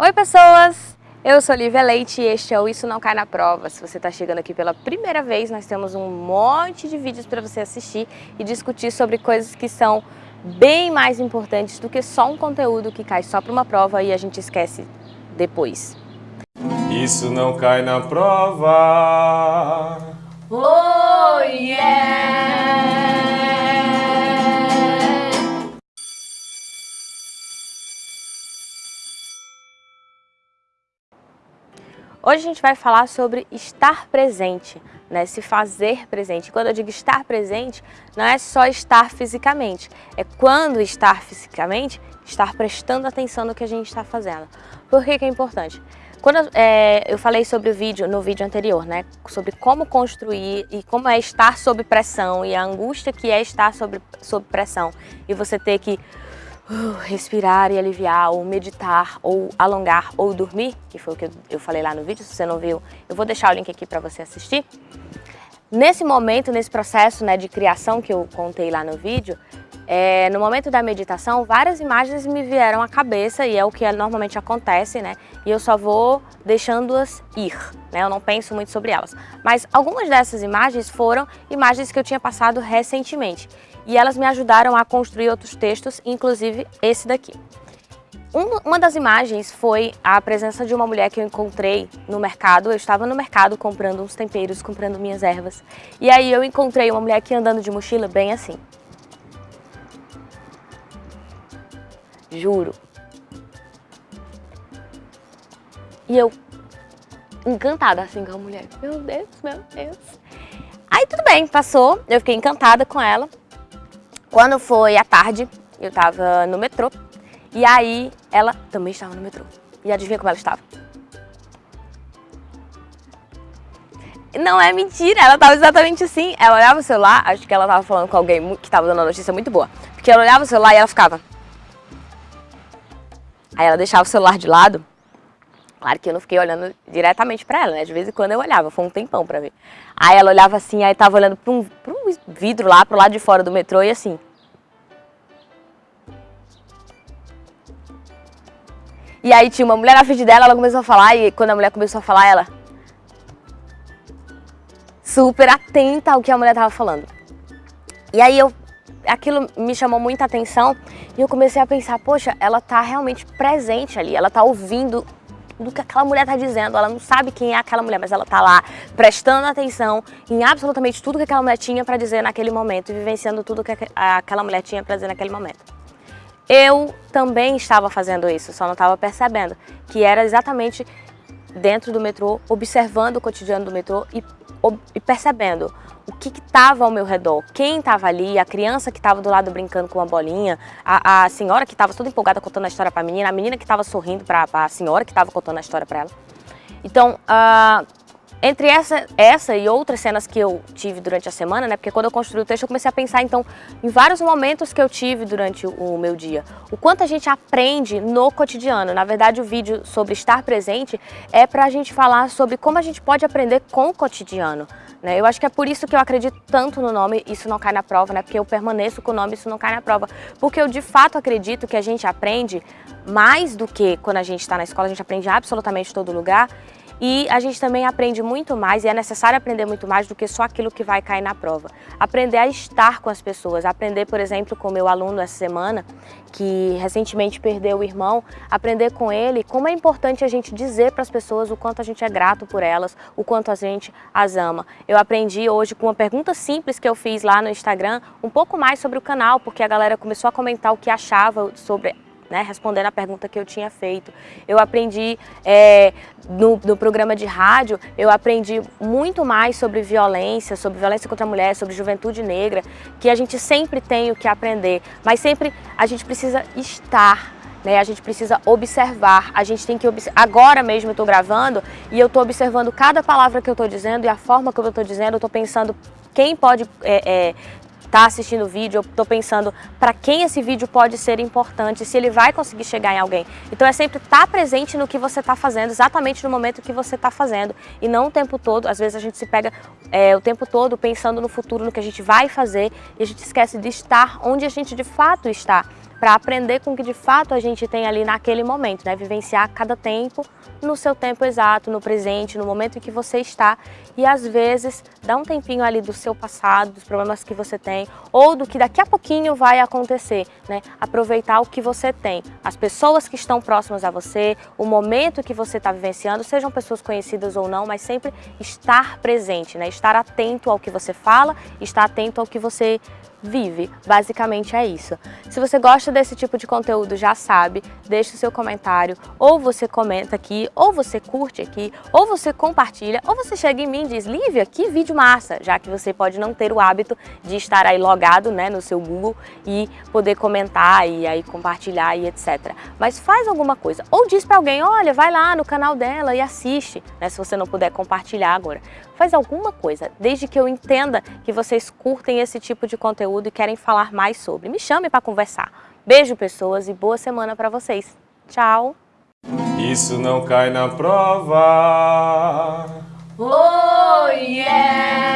Oi pessoas, eu sou Lívia Leite e este é o Isso Não Cai na Prova. Se você está chegando aqui pela primeira vez, nós temos um monte de vídeos para você assistir e discutir sobre coisas que são bem mais importantes do que só um conteúdo que cai só para uma prova e a gente esquece depois. Isso não cai na prova. Oh yeah! Hoje a gente vai falar sobre estar presente, né? se fazer presente. Quando eu digo estar presente, não é só estar fisicamente, é quando estar fisicamente, estar prestando atenção no que a gente está fazendo. Por que, que é importante? Quando é, eu falei sobre o vídeo, no vídeo anterior, né, sobre como construir e como é estar sob pressão e a angústia que é estar sob, sob pressão e você ter que respirar e aliviar, ou meditar, ou alongar, ou dormir, que foi o que eu falei lá no vídeo, se você não viu, eu vou deixar o link aqui para você assistir. Nesse momento, nesse processo né, de criação que eu contei lá no vídeo, é, no momento da meditação, várias imagens me vieram à cabeça e é o que normalmente acontece, né? E eu só vou deixando-as ir, né? Eu não penso muito sobre elas. Mas algumas dessas imagens foram imagens que eu tinha passado recentemente e elas me ajudaram a construir outros textos, inclusive esse daqui. Uma das imagens foi a presença de uma mulher que eu encontrei no mercado. Eu estava no mercado comprando uns temperos, comprando minhas ervas. E aí eu encontrei uma mulher aqui andando de mochila bem assim. Juro. E eu, encantada assim com a mulher. Meu Deus, meu Deus. Aí tudo bem, passou. Eu fiquei encantada com ela. Quando foi à tarde, eu estava no metrô e aí ela também estava no metrô. E adivinha como ela estava? Não é mentira, ela estava exatamente assim. Ela olhava o celular, acho que ela estava falando com alguém que estava dando uma notícia muito boa. Porque ela olhava o celular e ela ficava... Aí ela deixava o celular de lado. Claro que eu não fiquei olhando diretamente pra ela, né? De vez em quando eu olhava, foi um tempão pra ver. Aí ela olhava assim, aí tava olhando pra um, um vidro lá, pro lado de fora do metrô e assim... E aí tinha uma mulher na frente dela, ela começou a falar, e quando a mulher começou a falar, ela... Super atenta ao que a mulher tava falando. E aí eu... Aquilo me chamou muita atenção e eu comecei a pensar, poxa, ela tá realmente presente ali, ela tá ouvindo do que aquela mulher tá dizendo, ela não sabe quem é aquela mulher, mas ela tá lá prestando atenção em absolutamente tudo que aquela mulher tinha para dizer naquele momento e vivenciando tudo que aquela mulher tinha para dizer naquele momento. Eu também estava fazendo isso, só não estava percebendo, que era exatamente dentro do metrô, observando o cotidiano do metrô e, e percebendo o que estava ao meu redor, quem estava ali, a criança que estava do lado brincando com uma bolinha, a, a senhora que estava toda empolgada contando a história para a menina, a menina que estava sorrindo para a senhora que estava contando a história para ela. Então, uh, entre essa, essa e outras cenas que eu tive durante a semana, né, porque quando eu construí o texto eu comecei a pensar então em vários momentos que eu tive durante o, meu dia. O quanto a gente aprende no cotidiano. Na verdade o vídeo sobre estar presente é para a gente falar sobre como a gente pode aprender com o cotidiano. Né? Eu acho que é por isso que eu acredito tanto no nome Isso Não Cai na Prova, né? porque eu permaneço com o nome Isso Não Cai na Prova. Porque eu de fato acredito que a gente aprende mais do que quando a gente está na escola, a gente aprende absolutamente todo lugar e a gente também aprende muito mais, e é necessário aprender muito mais do que só aquilo que vai cair na prova. Aprender a estar com as pessoas, aprender, por exemplo, com meu aluno essa semana, que recentemente perdeu o irmão, aprender com ele como é importante a gente dizer para as pessoas o quanto a gente é grato por elas, o quanto a gente as ama. Eu aprendi hoje com uma pergunta simples que eu fiz lá no Instagram, um pouco mais sobre o canal, porque a galera começou a comentar o que achava sobre né, respondendo a pergunta que eu tinha feito. Eu aprendi é, no, no, programa de rádio, eu aprendi muito mais sobre violência, sobre violência contra a mulher, sobre juventude negra, que a gente sempre tem o que aprender, mas sempre a gente precisa estar, né? A gente precisa observar, a gente tem que. Agora mesmo eu estou gravando e eu estou observando cada palavra que eu estou dizendo e a forma que eu estou dizendo, eu estou pensando quem pode é, é, está assistindo o vídeo, eu estou pensando para quem esse vídeo pode ser importante, se ele vai conseguir chegar em alguém. Então é sempre estar tá presente no que você está fazendo, exatamente no momento que você está fazendo, e não o tempo todo, às vezes a gente se pega é, o tempo todo pensando no futuro, no que a gente vai fazer, e a gente esquece de estar onde a gente de fato está. Para aprender com o que de fato a gente tem ali naquele momento, né? Vivenciar cada tempo no seu tempo exato, no presente, no momento em que você está e às vezes dá um tempinho ali do seu passado, dos problemas que você tem ou do que daqui a pouquinho vai acontecer, né? Aproveitar o que você tem, as pessoas que estão próximas a você, o momento que você está vivenciando, sejam pessoas conhecidas ou não, mas sempre estar presente, né? Estar atento ao que você fala, estar atento ao que você vive. Basicamente é isso. Se você gosta desse tipo de conteúdo, já sabe, deixa o seu comentário, ou você comenta aqui, ou você curte aqui, ou você compartilha, ou você chega em mim e diz, Lívia, que vídeo massa, já que você pode não ter o hábito de estar aí logado né, no seu Google e poder comentar e aí compartilhar e etc. Mas faz alguma coisa, ou diz para alguém, olha, vai lá no canal dela e assiste, né, se você não puder compartilhar agora. Faz alguma coisa, desde que eu entenda que vocês curtem esse tipo de conteúdo conteúdo e querem falar mais sobre. Me chame para conversar. Beijo, pessoas, e boa semana para vocês. Tchau! Isso não cai na prova. Oh, yeah!